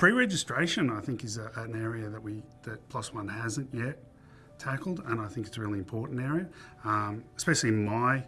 pre-registration, I think, is a, an area that we that One hasn't yet tackled, and I think it's a really important area, um, especially in my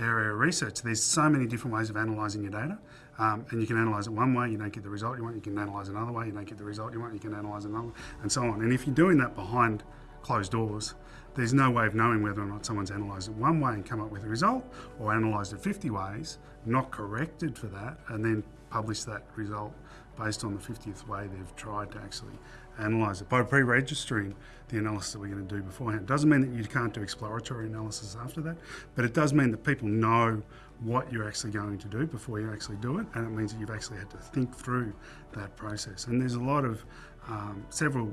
area of research. There's so many different ways of analysing your data, um, and you can analyse it one way, you don't get the result you want. You can analyse another way, you don't get the result you want. You can analyse another, and so on. And if you're doing that behind closed doors, there's no way of knowing whether or not someone's analysed it one way and come up with a result, or analysed it 50 ways, not corrected for that, and then publish that result based on the 50th way they've tried to actually analyse it. By pre-registering the analysis that we're going to do beforehand. Doesn't mean that you can't do exploratory analysis after that, but it does mean that people know what you're actually going to do before you actually do it, and it means that you've actually had to think through that process. And there's a lot of, um, several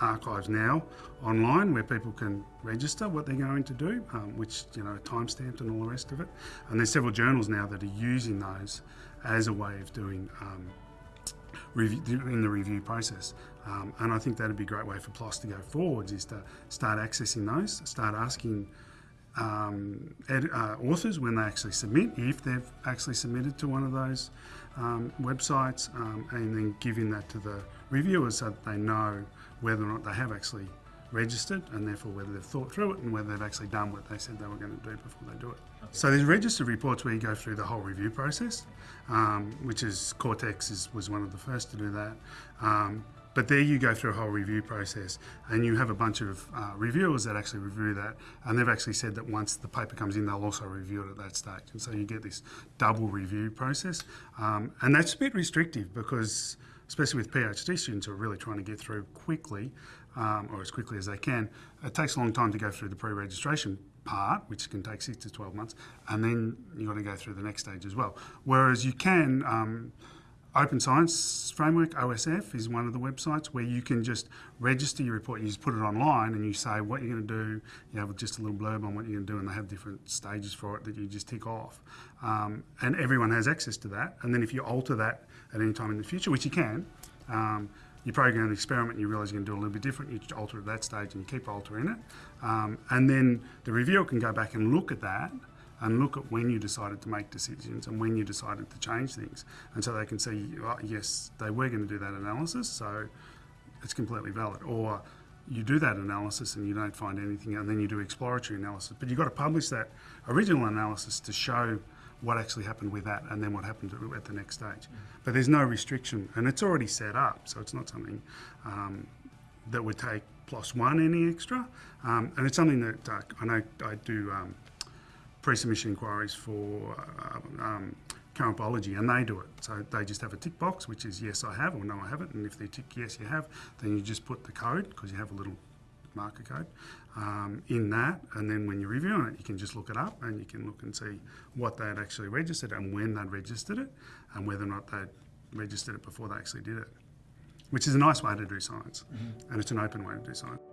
archives now online where people can register what they're going to do, um, which, you know, timestamped and all the rest of it. And there's several journals now that are using those as a way of doing um, in the review process. Um, and I think that'd be a great way for PLOS to go forwards is to start accessing those, start asking um, ed, uh, authors when they actually submit, if they've actually submitted to one of those um, websites, um, and then giving that to the reviewers so that they know whether or not they have actually registered and therefore whether they've thought through it and whether they've actually done what they said they were going to do before they do it. Okay. So there's registered reports where you go through the whole review process, um, which is Cortex is, was one of the first to do that. Um, but there you go through a whole review process and you have a bunch of uh, reviewers that actually review that and they've actually said that once the paper comes in they'll also review it at that stage and so you get this double review process um, and that's a bit restrictive because especially with PhD students who are really trying to get through quickly um, or as quickly as they can, it takes a long time to go through the pre-registration part, which can take six to 12 months, and then you've got to go through the next stage as well. Whereas you can, um, Open Science Framework, OSF, is one of the websites where you can just register your report. You just put it online and you say what you're going to do. You have just a little blurb on what you're going to do, and they have different stages for it that you just tick off. Um, and everyone has access to that. And then if you alter that at any time in the future, which you can, um, you program an experiment and you realise you're going to do a little bit different, you alter at that stage and you keep altering it. Um, and then the reviewer can go back and look at that and look at when you decided to make decisions and when you decided to change things. And so they can see, oh, yes, they were going to do that analysis, so it's completely valid. Or you do that analysis and you don't find anything, and then you do exploratory analysis. But you've got to publish that original analysis to show what actually happened with that and then what happened at the next stage. Mm -hmm. But there's no restriction, and it's already set up, so it's not something um, that would take one any extra. Um, and it's something that uh, I know I do um, pre-submission inquiries for uh, um, current biology and they do it. So they just have a tick box which is yes I have or no I haven't and if they tick yes you have then you just put the code because you have a little marker code um, in that and then when you're reviewing it you can just look it up and you can look and see what they had actually registered and when they'd registered it and whether or not they'd registered it before they actually did it which is a nice way to do science mm -hmm. and it's an open way to do science.